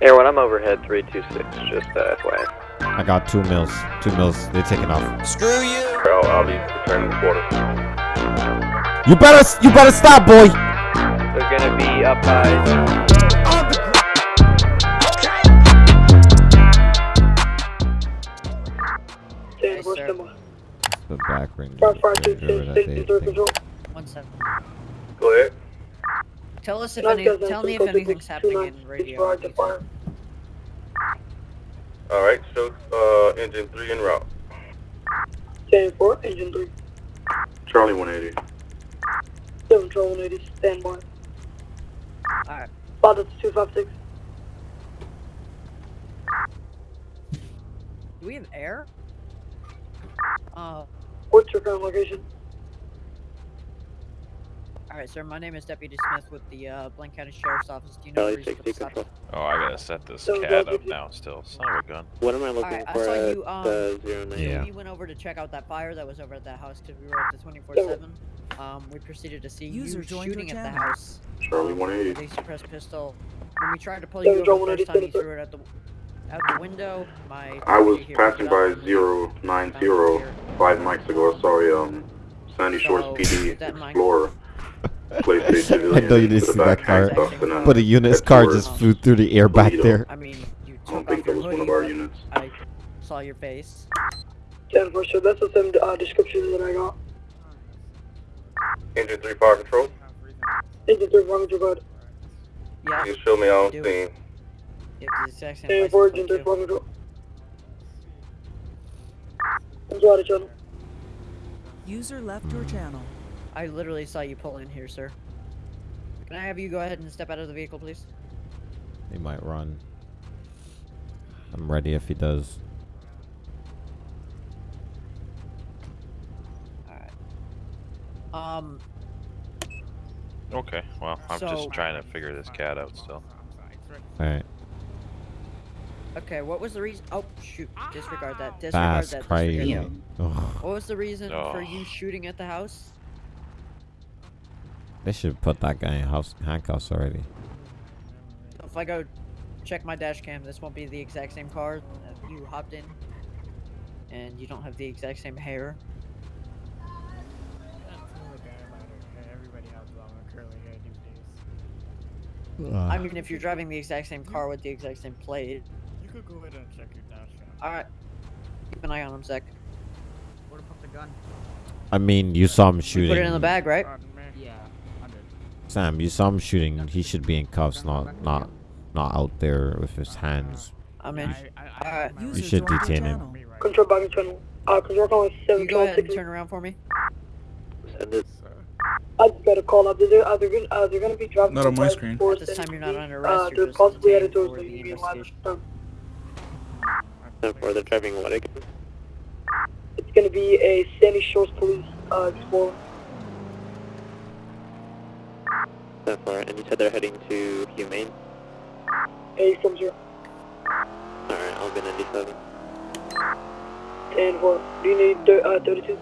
Air one, I'm overhead 326, just uh, FYI. I got two mils. Two mils. They're taking off. Screw you! I'll, I'll be returning the quarter. You better, you better stop, boy. They're gonna be up high. Ten four. The back ring. Five five two whatever six that six they- zero control. One second. Go ahead. Tell us if Nine any. thousand Tell me if two six anything's two happening nine in six radio. five to radio. All right, so uh, engine three en route. Ten four engine three. Charlie 180. Seven control one eighty standby. Alright. Father two five six. Do we have air? Uh, What's your current location? Alright, sir. My name is Deputy Smith with the uh, Blaine County Sheriff's Office. Do you know the reason for the stop? Oh, I gotta set this So, cat up two- now still. Son of a gun. What am I looking Alright, I for saw at you, um, the zero nine? Yeah. We went over to check out that fire that was over at that house because we were at the 24/7. Um, we proceeded to see User you joined your shooting at the channel. house. Charlie 180. They suppressed pistol. When we tried to pull you we don't over the first time, you threw it out the out the window. My I was passing by up and we found it 090 five mics ago. I saw a um, Sandy Shores So, PD with that in mind- Explorer place a I know you didn't see that car, handcuffed and then but a unit's car just flew through the air back there. I mean, you I don't think that was one of our units. I saw your face. Ten four sure that's the same uh, description that I got. Engine three fire control. Engine three one control bud. Yeah, You show me on scene. it's the exact same Ten four engine three too. one control. Control out of channel. User left your channel. I literally saw you pull in here, sir. Can I have you go ahead and step out of the vehicle, please? He might run. I'm ready if he does. Alright. Um, Okay, well, I'm So- just trying to figure this cat out still. Alright. okay, what was the reason? Oh, shoot. Disregard that. Disregard Fast that. cry. Disregard that. What was the reason for Oh. you shooting at the house? They should put that guy in house handcuffs already. If I go check my dash cam, this won't be the exact same car that you hopped in. And you don't have the exact same hair. Uh. I mean, if you're driving the exact same car with the exact same plate. You could go ahead and check your dash cam. Alright. Keep an eye on him, Zach. Where to put the gun? I mean, you saw him You shooting. put it in the bag, right? Pardon me? Yeah, I did. Sam, you saw him shooting. He should be in cuffs, not not not out there with his hands. I mean, I, I, I alright. have my- User should detain him. channel. Me right Control back channel. Uh, control calling seven You go ahead and turn around for me. Send it. sir. I just got a call up. They're, uh, they're, gonna, uh, they're gonna be driving. Not on my screen. At this time, you're not the- under arrest, Uh, they're possibly headed detained towards for the the Union Line. investigation. Ten four. They're driving what again? It's gonna be a Sandy Shores Police uh, Explorer. Ten four. And you said they're heading to Humane. A from zero. All right. I'll be ninety seven. Ten four. Do you need thir- uh, 32?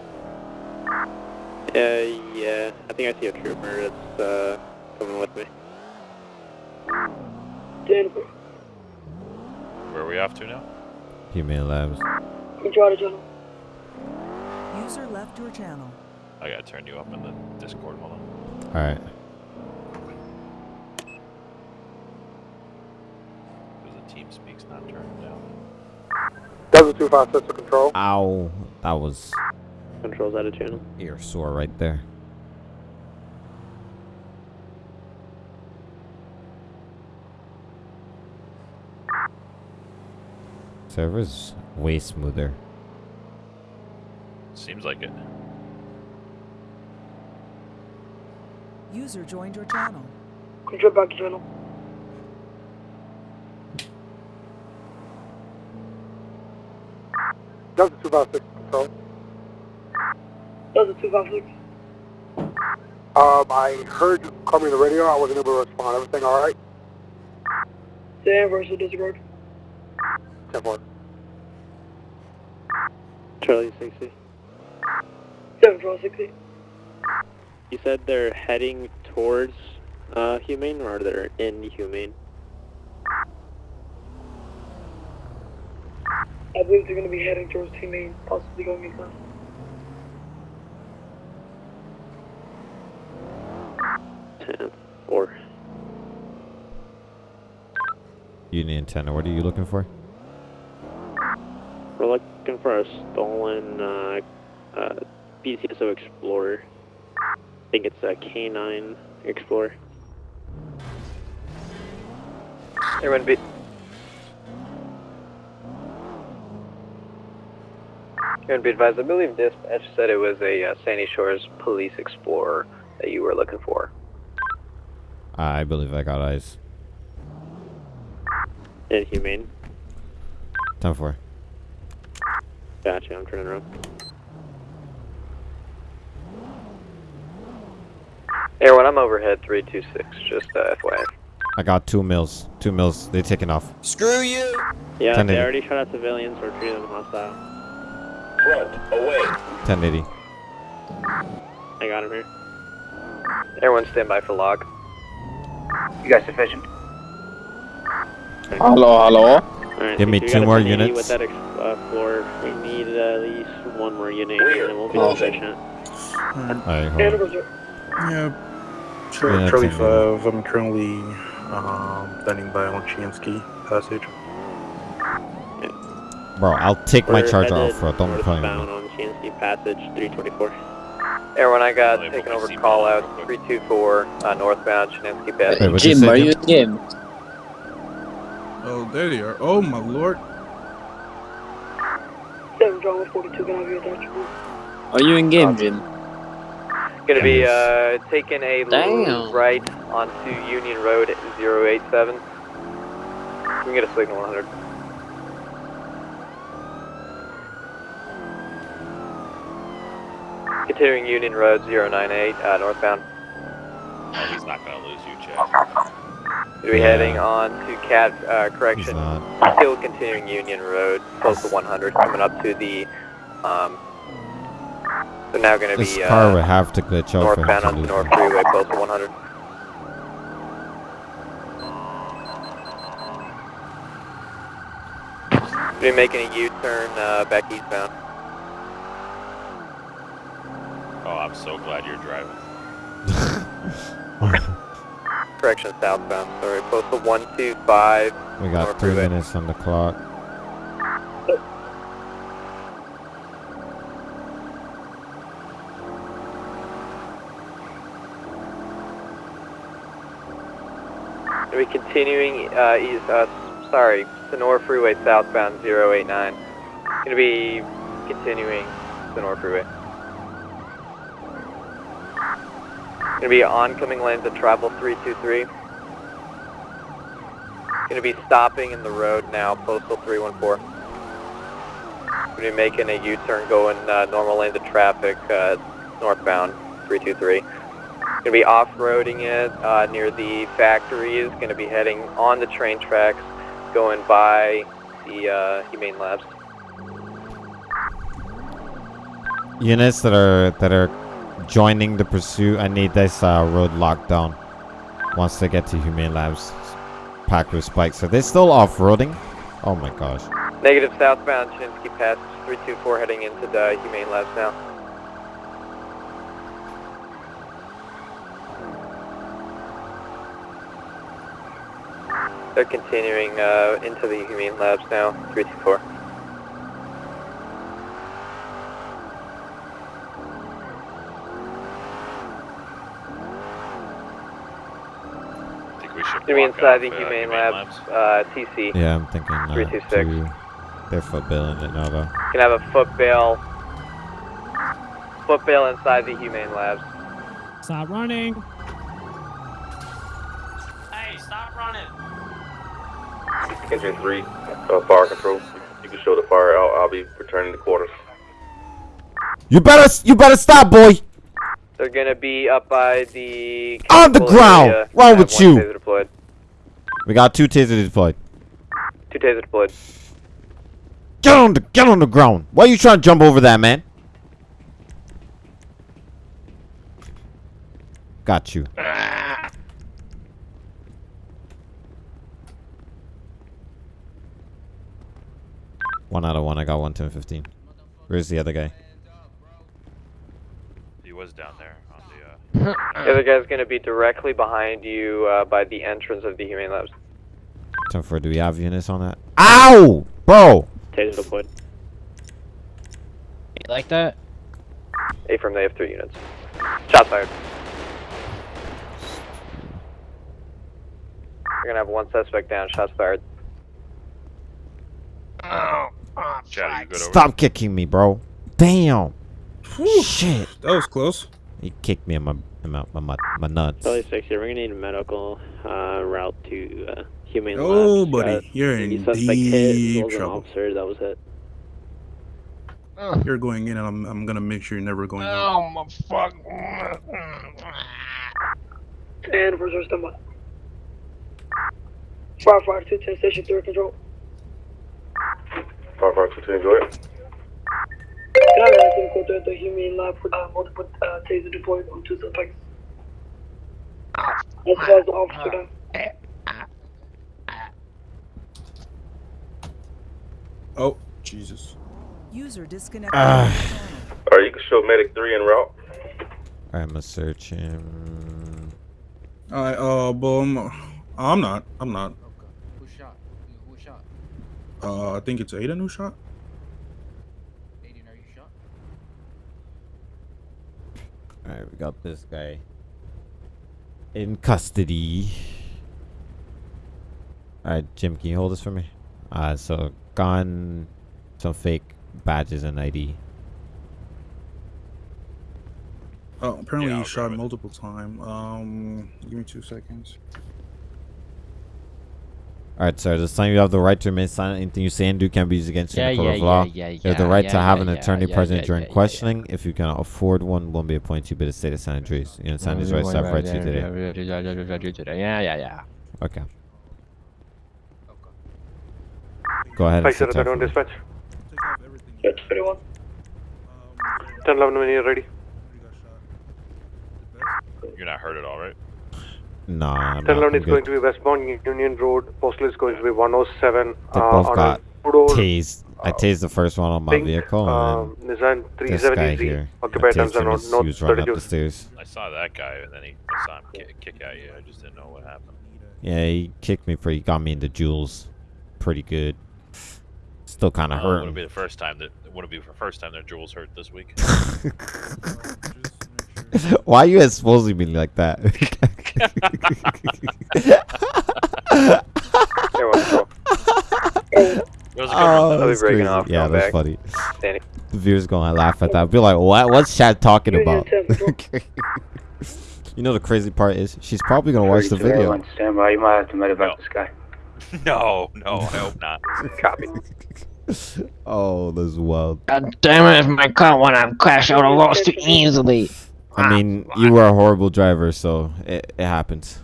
Uh, yeah. I think I see a trooper that's uh coming with me. Ten four. Where are we off to now? Humane Labs. Control out channel. User left your channel. I gotta turn you up in the Discord. Hold on. Alright. Because the team speaks not turned down. Delta two five six to control. Ow. That was Controls out of channel. ear sore right there. Server's way smoother. Seems like it. User joined your channel. Control back in channel. Delta two five six to control. Delta two five six. Um, I heard you call me on the radio. I wasn't able to respond. Everything all right? Ten versus disregard. Ten four. Charlie sixty. Seven twelve sixty. You said they're heading towards uh Humane or they're in Humane? Believe they're going to be heading towards Humane, possibly going east. Ten, four. Union 10. What are you looking for? We're looking for a stolen uh, uh, BCSO Explorer. I think it's a K9 Explorer. Everyone be. Everyone be advised, I believe dispatch said it was a uh, Sandy Shores Police Explorer that you were looking for. I believe I got eyes. Inhumane. 10 4. Gotcha, I'm turning around. Everyone, I'm overhead 326, just uh, FYI. I got two mills. Two mills. They're taking off. Screw you! Yeah, Ten they eighty. already shot at civilians. We're treating them hostile. Front, away! 1080. I got him here. Everyone stand by for log. You guys sufficient? Hello, hello. Alright, Give me two more units. With that ex- uh, floor, we need at least one more unit, Clear. and it won't be Closing. sufficient. Alright, hold on. was it? Yeah, Yeah, Charlie, Charlie ten minutes. 5, I'm currently um, standing by on Chianski Passage. Bro, I'll take my We're charger headed off, bro. Don't play northbound me. on Chianski Passage 324. Everyone, I got Label taken over call out 324 uh, northbound Chianski Passage. Wait, what'd you Jim, are you in game? Oh, there they are. Oh, my lord. 7 Drama 42, can I have your attention? Are you in game, Jim? Gonna be uh, taking a Damn. right onto Union Road 087. You can get a signal 100. Continuing Union Road 098 uh, northbound. Oh, he's not gonna lose you, Chad. Gonna be Yeah. heading on to Cat uh, correction. Still continuing Union Road, close to 100, coming up to the. Um, so now gonna This be car uh, would have to glitch out for him northbound to onto lose. North me. Freeway, close to 100. Be making a U-turn uh, back eastbound. Oh, I'm so glad you're driving. Correction, southbound. Sorry, close to 125. We got North three Freeway. minutes on the clock. Gonna be continuing uh, east. Uh, sorry, Senora Freeway southbound 089. Gonna be continuing Senora Freeway. Gonna be oncoming lanes of travel 323. Gonna be stopping in the road now, postal 314. Gonna be making a U-turn going uh, normal lanes of traffic uh, northbound 323. Gonna be off-roading it uh, near the factories. Gonna be heading on the train tracks, going by the uh, Humane Labs. Units that are that are joining the pursuit. I need this uh, road locked down. Once they get to Humane Labs, packed with spikes. Are they still off-roading? Oh my gosh. Negative southbound Chianski Passage 324 heading into the Humane Labs now. They're continuing uh, into the Humane Labs now, 324. I think we should Gonna be block inside the off, uh, Humane Humane Labs, uh, TC. Yeah, I'm thinking uh, 326. two- They're footballing it now though. Can have a foot bail, foot bail inside the Humane Labs. Stop running. Hey, stop running! Engine 3, uh, fire control. You can show the fire. I'll, I'll be returning to quarters. You better you better stop, boy. They're gonna be up by the On the ground! area. Wrong with one you? Taser deployed. We got two tasers deployed. Two taser deployed. Get on the get on the ground. Why are you trying to jump over that, man? Got you. One out of one. I got one ten fifteen. Where's the other guy? He was down there on the. Other guy's going to be directly behind you uh, by the entrance of the Humane Labs. Ten four. Do we have units on that? Ow, bro. Taser deployed. You like that? A from they have three units. Shots fired. We're gonna have one suspect down. Shots fired. Chad, you good over Stop kicking me, bro. Damn. Shit. That was close. He kicked me in my in my my, my, my nuts. Charlie 6, yeah, we're gonna need a medical uh, route to uh, Humane Oh, Labs. buddy, Uh, you're in suspect hit, as deep well as an trouble. officer that was hit. You're going in, and I'm, I'm gonna make sure you're never going out. Oh my fuck. And reserve standby. Five five two ten station three control. Five five two two, enjoy it. Can I ask you to go to the Humane Lab with uh, multiple uh, taser deployed on suspects? As well as the officer. Oh, Jesus. User disconnected. Ah. from your channel. Alright, you can show medic three en route. I'm gonna search him. Alright, uh, boom. I'm not. I'm not. Who shot? Who shot? Uh, I think it's Aiden who shot. Aiden, are you shot? All right, we got this guy in custody. All right, Jim, can you hold this for me? Uh, so gun, some fake badges and ID. Oh, apparently Yeah, he shot multiple times. Um, give me two seconds. All right, sir. This time you have the right to remain silent. Anything you say and do can be used against you in Yeah, the court yeah, of law. yeah, yeah, you have the right yeah, to have yeah, an yeah, attorney yeah, present yeah, during yeah, yeah, questioning. If you cannot afford one, one be appointed to you by the state of San Andreas. You understand these rights I have right to you today. Yeah, yeah, yeah. Okay. Go ahead and sit down for me. Take off. Yes, 21. Um, 10 11 when you're ready. You're not hurt at all, right? Nah, I'm 10 not. 11 I'm is going to be westbound Union Road. Postal is going to be 107. They uh, both got a tased. I tased the first one on my pink, vehicle, um, and Nissan then this guy 370Z. here. Occupied times him are not he was running up 32. the stairs. I saw that guy, and then he I saw him kick, kick at you. I just didn't know what happened. Yeah, he kicked me pretty. Got me into jewels, pretty good. Still kind of Uh, hurt. wouldn't be the first time that wouldn't be the first time that Jules hurt this week. Why are you exposing me like that? Here, one control. It was a good oh, run. I'll be breaking crazy. off, Yeah, that's back. funny. Standing. The viewers gonna laugh at that. I'll be like, what? What's Chad talking about? 10 you know the crazy part is she's probably gonna watch the video. Stand by. You might have to medevac No. this guy. No, no, I hope not. Copy. Oh, this is wild. God damn it, if my car would have crashed, I would have lost too easily. I mean, you were a horrible driver, so it, it happens.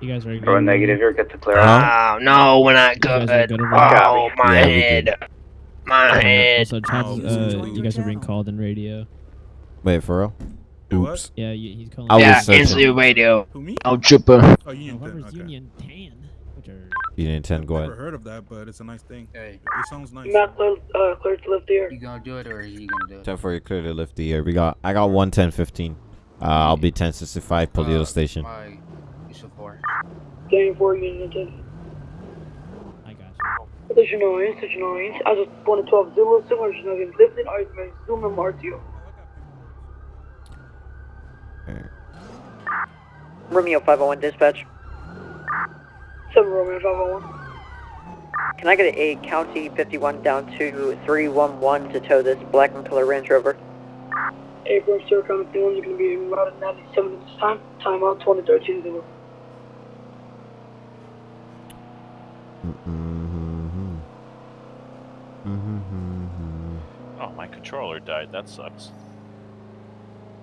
You guys ready? to Throw a negative here. Get the clear. Huh? Oh, no, we're not You guys are good. good Oh, my Yeah, head. My head. Also, Chad's, Oh, uh, he's you guys are being called in radio. Wait, for real? Do what? Oops. Yeah, he's calling. I was Yeah, searching. instantly radio. Who me? Oh, trooper. Oh, No, Union 10. whoever's Okay. Union Tan, which are You didn't intend. Go Never heard of that, but it's a nice thing. Hey, It sounds nice. Matt clear, uh, clear to lift the air. you gonna do it or is he gonna do it? Ten for you clear to lift the air. We got. I got one ten fifteen. Uh, I'll be ten sixty five. Polito Uh, station. My Yusuf 4. Standing for Union 10. I got you. Station 9, Station 9. As of 112 Zulu, similar to nothing lifted. I may zoom in RTO. Romeo 501 dispatch. 7 Romeo 501. Can I get a County 51 down to 311 to tow this black and color Range Rover? Abrams, Sir, County 51 is going to be routed 97 at this time. Timeout 2013 Zulu. Mm-hmm. Mm-hmm. Oh, my controller died. That sucks.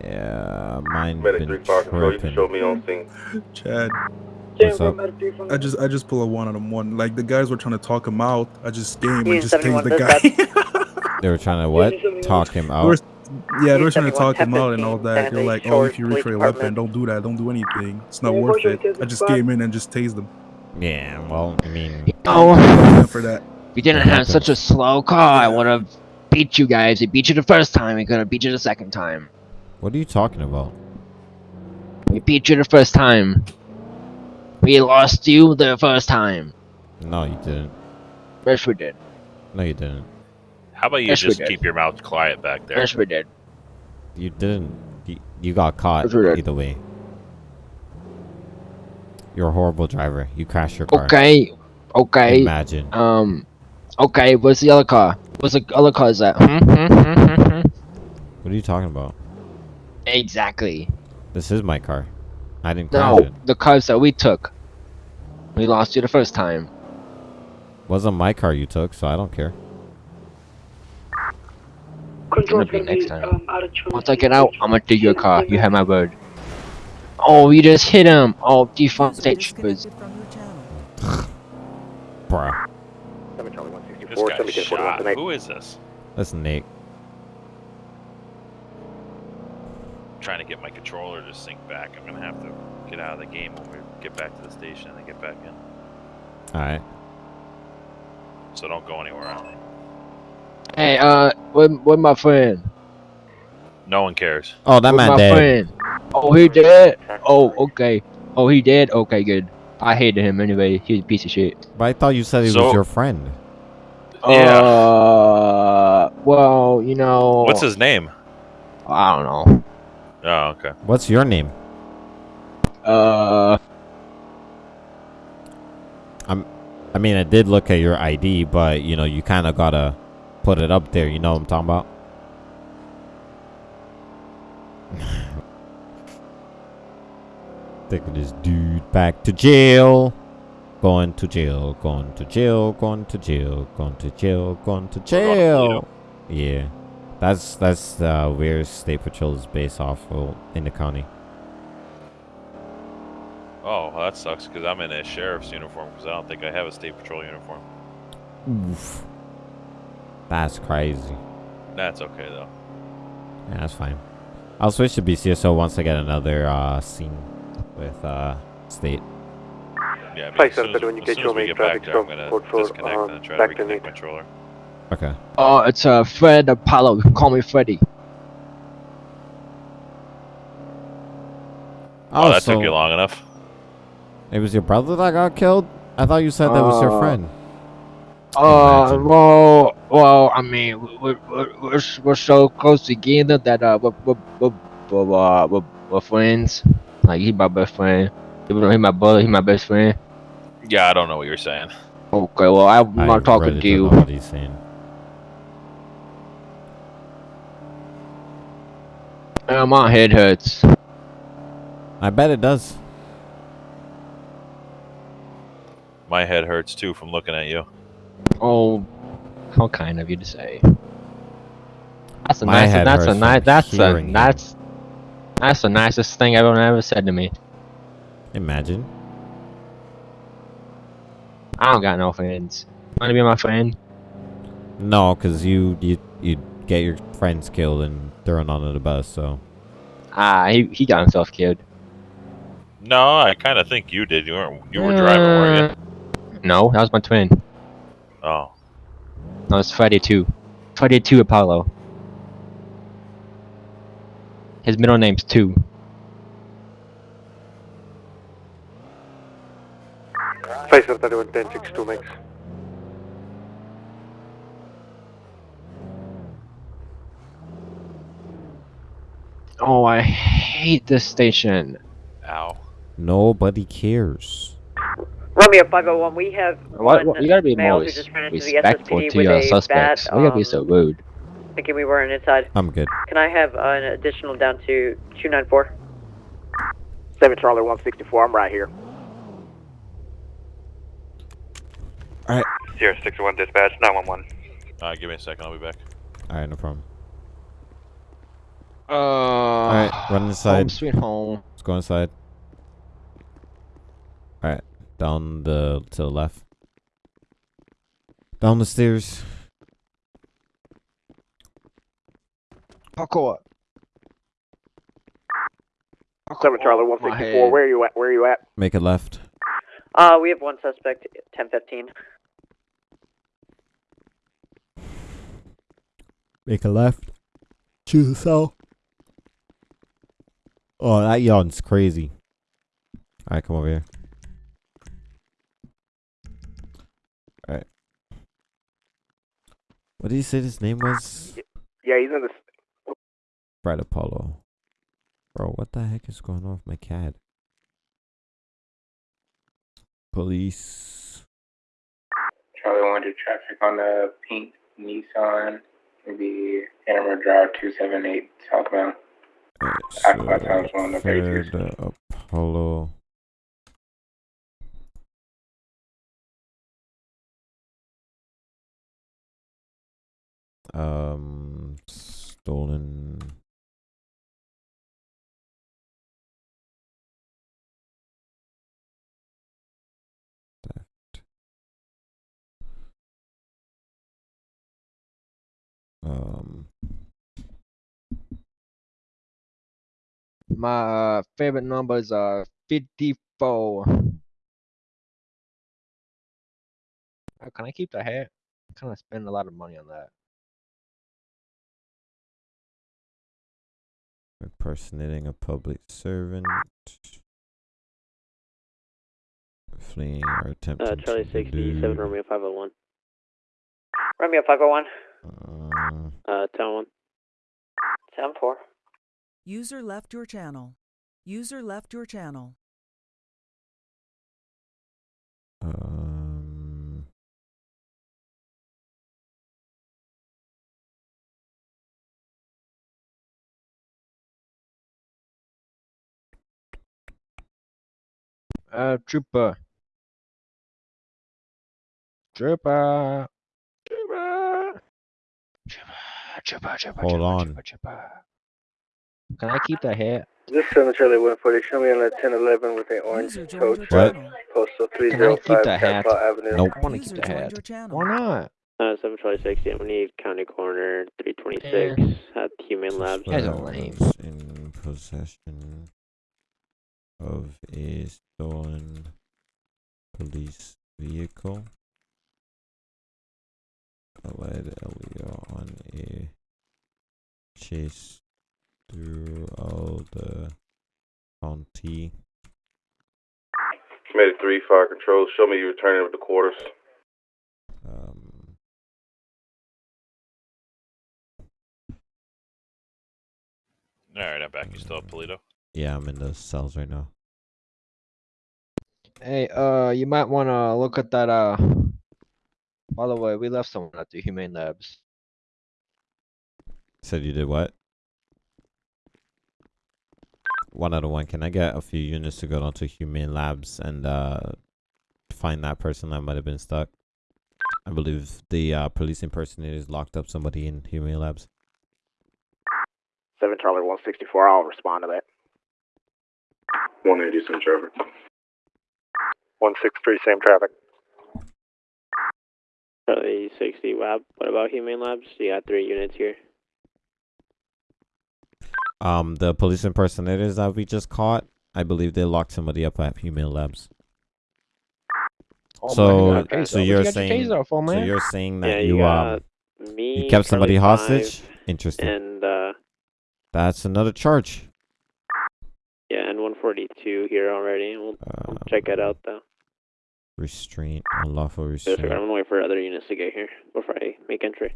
Yeah, mine Medic been three fire control. You can show me on scene. Chad, Standing What's up? Medic 3 from I just I just pull a one on them one. Like the guys were trying to talk him out. I just game Union and just tased the guy. They were trying to what? Talk him They out. were- yeah, they were trying to talk him out and all that. They're like, oh, if you reach for Police your weapon, don't do that. Don't do anything. It's not Yeah, worth it. I just came in and just tased them. Yeah, well, I mean, Oh, Yeah, for that. you didn't have such a slow car, I would have beat you guys. We beat you the first time, we could have beat you the second time. What are you talking about? We beat you the first time. We lost you the first time. No, you didn't. Yes, we did. No, you didn't. How about you Yes, just keep your mouth quiet back there? Yes, we did. You didn't. You, you got caught Yes, we did. either way. You're a horrible driver. You crashed your car. Okay, okay. Imagine. Um, okay, where's the other car? Where's the other car is at? Hmm, hmm, hmm, hmm. What are you talking about? Exactly. This is my car. I didn't crash No, it. the cars that we took. We lost you the first time. Wasn't my car you took, so I don't care. Control's Gonna be next time. um, out of. Once I get out, I'm gonna do your car. You have my word. Oh, you just hit him. Oh, defund state troopers. Bruh. Seven Charlie one sixty This four. guy Seven Kid forty one shot. tonight. Who is this? That's Nate. Trying to get my controller to sync back. I'm gonna have to get out of the game when we get back to the station and get back in. Alright. So don't go anywhere. Alan. Hey, uh, where, where my friend? No one cares. Oh, that Where man my dead. friend? Oh, he dead? Oh, okay. Oh, he dead? Okay, good. I hated him anyway. He's a piece of shit. But I thought you said he So- was your friend. Yeah. Uh, well, you know. What's his name? I don't know. Oh, okay. What's your name? Uh, I'm. I mean, I did look at your ID, but you know, you kind of gotta put it up there. You know what I'm talking about? Taking this dude back to jail. Going to jail. Going to jail. Going to jail. Going to jail. Going to jail. Yeah, that's that's uh, where State Patrol is based off of in the county. Oh, well, that sucks because I'm in a sheriff's uniform because I don't think I have a state patrol uniform. Oof. That's crazy. That's okay though. Yeah, that's fine. I'll switch to BCSO once I get another uh, scene with uh, State. Yeah, I mean, Five as soon as, seven, you as get soon your as we main get traffic back there, I'm gonna disconnect uh, and try to to reconnect my controller. Okay. oh, it's uh, Fred Apollo. Call me Freddy. Oh, that so took you long enough. It was your brother that got killed? I thought you said that was your Uh, friend. Uh, well, well, I mean, we're, we're, we're, we're so close together that uh, we're, we're, we're, we're, uh, we're, we're friends. Like he's my best friend. Even though he's my brother, he's my best friend. Yeah, I don't know what you're saying. Okay, well, I'm I not talking really to don't you. know what he's saying. Uh, my head hurts. I bet it does. My head hurts too from looking at you. Oh, how kind of you to say. That's a My nice. That's a nice. That's a hearing that's that's the nicest thing everyone ever said to me. Imagine. I don't got no friends. Wanna be my friend? No, because you, you, you get your friends killed and thrown onto the bus, so. Ah, he he got himself killed. No, I kind of think you did. You weren't. You were driving, weren't Uh, No, that was my twin. you? Oh, No, it's Friday two. Friday two Apollo. His middle name's two. Five seven thirty one ten six two max. Oh, I hate this station. ow. Nobody cares. Romeo 501, we have What, what, you gotta be more who just ran into the respectful to with your suspects. bat, Why you gotta be um, so rude? thinking we weren't inside. I'm good. Can I have uh, an additional down to 294? Seven Charlie one sixty four. I'm right here. Alright. Sierra six one dispatch nine one one. Uh, give me a second. I'll be back. Alright, no problem. Uh, Alright, run inside. Home sweet home. Let's go inside. Alright, down the to the left. Down the stairs. Parkour. Seven Charlie one my sixty four. head. Where are you at? Where are you at? Make a left. Uh, we have one suspect, 1015. Make a left. Choose a cell. Oh, that yawn's crazy. Alright, come over here. Alright. What did you say his name was? Yeah, he's in the. Brad Apollo. Bro, what the heck is going on with my cat? Police. Charlie wanted traffic on the pink Nissan, maybe Hammer Drive 278 southbound. Of Third uh, Apollo. Um, stolen. Um, My uh, favorite number is uh 54. Uh, Can I keep the hat? I kind of spend a lot of money on that. impersonating a public servant. Fleeing or attempting Uh, Charlie to 67, elude. Romeo 501. Romeo 501. Uh, Uh, Town 1. Sound 4. User left your channel. User left your channel. um, Uh, trooper. Trooper. Trooper. Trooper. Trooper. Trooper. hold trooper, on. Trooper, trooper. Can I keep that hat? This is 7 Charlie 140. Show me on the 1011 with an orange User joined coach. your What? channel. Postal Can I keep 305 the hat? Avenue. Nope. I want to keep the hat. Why not? Uh, 7 Charlie 60, I'm gonna need County Corner 326 at Humane Labs. That's a lame. in possession of a stolen police vehicle. I led Elio on a chase through all the county. Committee 3, Fire Control. Show me you're returning with the quarters. Um, Alright, I'm back. You still have Polito? yeah, I'm in the cells right now. Hey, uh, you might want to look at that, uh. By the way, we left someone at the Humane Labs. Said you did what? One out of one. Can I get a few units to go down to Humane Labs and uh find that person that might have been stuck? I believe the uh, police impersonators locked up somebody in Humane Labs. 7 Charlie 164. I'll respond to that. 180 some traffic. 163, same traffic. Charlie 60, WAP. What about Humane Labs? You got three units here. Um, the police impersonators that we just caught, I believe they locked somebody up at Humane Labs. Oh, man, so, you got a taser. so What you you're got your saying, taser for, so you're saying that yeah, you, you um, me, you kept somebody hostage? five, Interesting. And, uh, That's another charge. yeah, and 142 here already. We'll, we'll check it out, though. Restraint, unlawful restraint. I'm gonna wait for other units to get here before I make entry.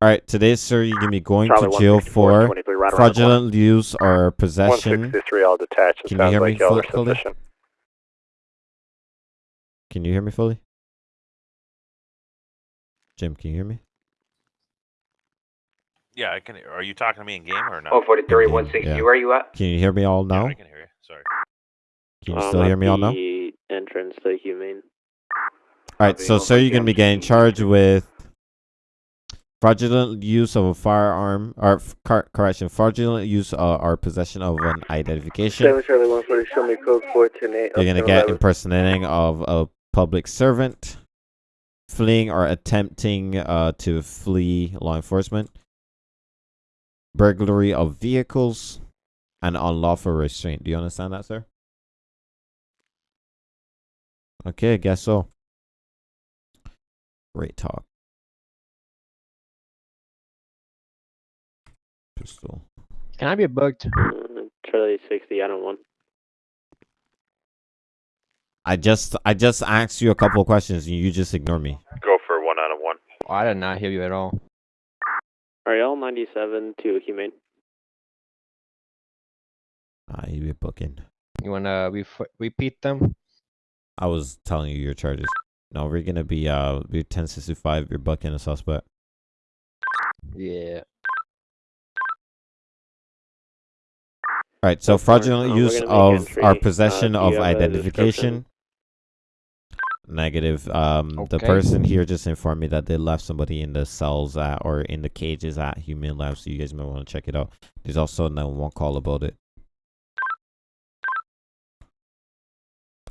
All right, today, sir, you're gonna be going Charlie to jail for 23, right around the corner. fraudulent use or possession. 163, I'll detach. It Can you hear like me y'all fu- are fully? Can you hear me fully? Jim, can you hear me? Yeah, I can. Are you talking to me in game or not? Oh, 43, Okay, 160, yeah. where are you at? Can you hear me all now? Yeah, I can hear you. Sorry. Can you Um, still hear me all now? the entrance to Humane. All right, so sir, you're gonna be getting charged with fraudulent use of a firearm, or correction, fraudulent use uh, or possession of an identification. 7 Charlie 140, show me code 410 You're gonna get impersonating of a public servant, fleeing or attempting uh, to flee law enforcement, burglary of vehicles, and unlawful restraint. Do you understand that, sir? Okay, I guess so. Great talk. Pistol. Can I be booked? Charlie 60, I don't want. I just I just asked you a couple of questions and you just ignore me. Go for one out of one. Oh, I did not hear you at all. Ariel 97 to Humane. Ah, you be booking. You wanna ref- repeat them? I was telling you your charges. No, we're gonna be uh be ten sixty five, you're bucking a suspect. Yeah. Alright, so So fraudulent um, use gonna of entry. our Uh, possession do of you have a identification. Negative. Um the person here just informed me that they left somebody in the cells at or in the cages at Humane Lab, so you guys might want to check it out. There's also no one call about it.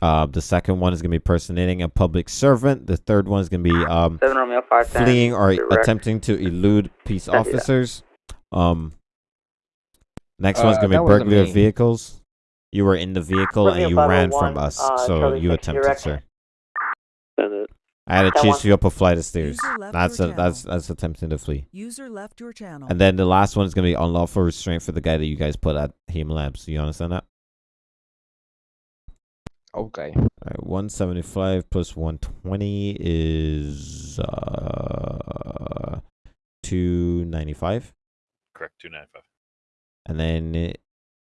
Uh, the second one is gonna be personating a public servant. The third one is gonna be um Romeo five ten. fleeing or direct. attempting to elude peace officers. Um, next one's Uh, gonna be burglary of vehicles. You were in the vehicle Romeo and you ran 501, from us, uh, so Charlie you attempted, direct. sir. I had to That chase one. you up a flight of stairs. That's a, that's that's attempting to flee. User left your channel. And then the last one is gonna be unlawful restraint for the guy that you guys put at Humane Labs. You understand that? Okay. All right, one seventy five plus one twenty is uh two ninety five. Correct, 295. And then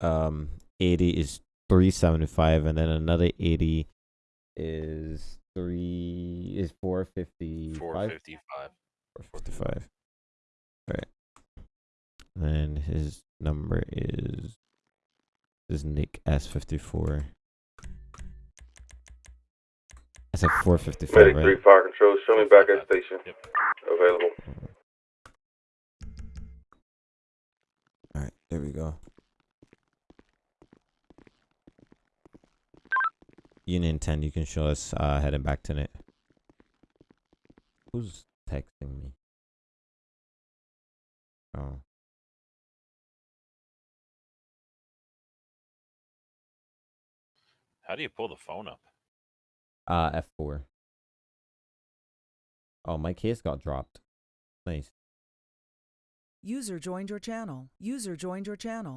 um 80 is 375 and then another 80 is 3 is 455 455. 455 all right and then his number is is nick s54 i said 455 Medic right 3 Fire Control, show me back at station. Yep. Available. There we go Union 10, you can show us uh, heading back to it. Who's texting me? Oh. How do you pull the phone up? Uh, F4. Oh, my case got dropped. Nice. User joined your channel. User joined your channel.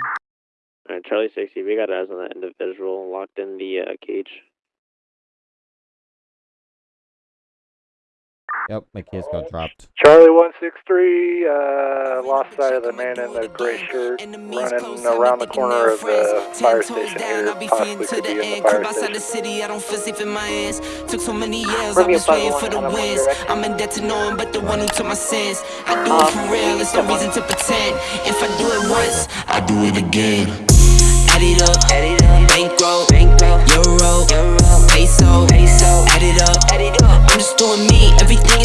Alright, Charlie 60, we got eyes on that individual locked in the uh, cage. Yep, my case got dropped. Charlie 163, uh, lost sight of the man in the gray shirt running around the corner of the fire station here. Possibly could be in the fire station. city, I don't feel safe in my hands. Took so many years, Romeo I was waiting for 501, the I'm on wins. direct. I'm in debt to no one but the one who took my sins. I do it for real, there's no reason to pretend. If I do it once, I do it again add it up. Bankroll, euro, peso, add it up. I'm just doing me, everything